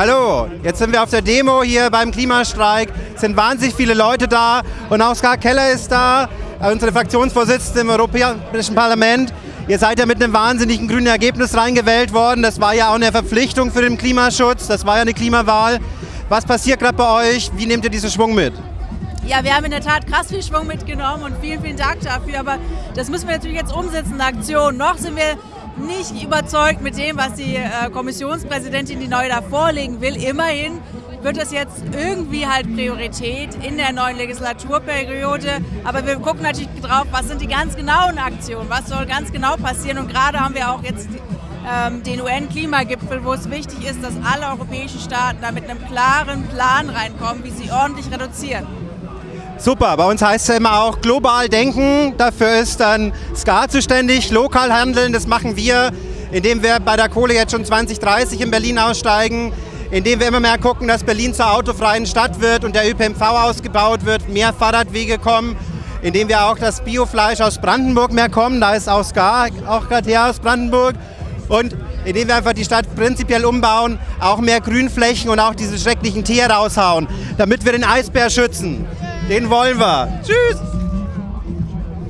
Hallo, jetzt sind wir auf der Demo hier beim Klimastreik. Es sind wahnsinnig viele Leute da und auch Ska Keller ist da, unsere Fraktionsvorsitzende im Europäischen Parlament. Ihr seid ja mit einem wahnsinnigen grünen Ergebnis reingewählt worden. Das war ja auch eine Verpflichtung für den Klimaschutz. Das war ja eine Klimawahl. Was passiert gerade bei euch? Wie nehmt ihr diesen Schwung mit? Ja, wir haben in der Tat krass viel Schwung mitgenommen und vielen, vielen Dank dafür. Aber das müssen wir natürlich jetzt umsetzen in Aktion. Noch sind wir nicht überzeugt mit dem, was die äh, Kommissionspräsidentin, die neu da vorlegen will. Immerhin wird das jetzt irgendwie halt Priorität in der neuen Legislaturperiode. Aber wir gucken natürlich drauf, was sind die ganz genauen Aktionen, was soll ganz genau passieren. Und gerade haben wir auch jetzt ähm, den UN-Klimagipfel, wo es wichtig ist, dass alle europäischen Staaten da mit einem klaren Plan reinkommen, wie sie ordentlich reduzieren. Super, bei uns heißt es immer auch global denken. Dafür ist dann SCA zuständig, lokal handeln, das machen wir, indem wir bei der Kohle jetzt schon 2030 in Berlin aussteigen, indem wir immer mehr gucken, dass Berlin zur autofreien Stadt wird und der ÖPNV ausgebaut wird, mehr Fahrradwege kommen, indem wir auch das Biofleisch aus Brandenburg mehr kommen, da ist auch SCA auch gerade her aus Brandenburg. Und indem wir einfach die Stadt prinzipiell umbauen, auch mehr Grünflächen und auch diese schrecklichen Tiere raushauen, damit wir den Eisbär schützen. Den wollen wir. Tschüss.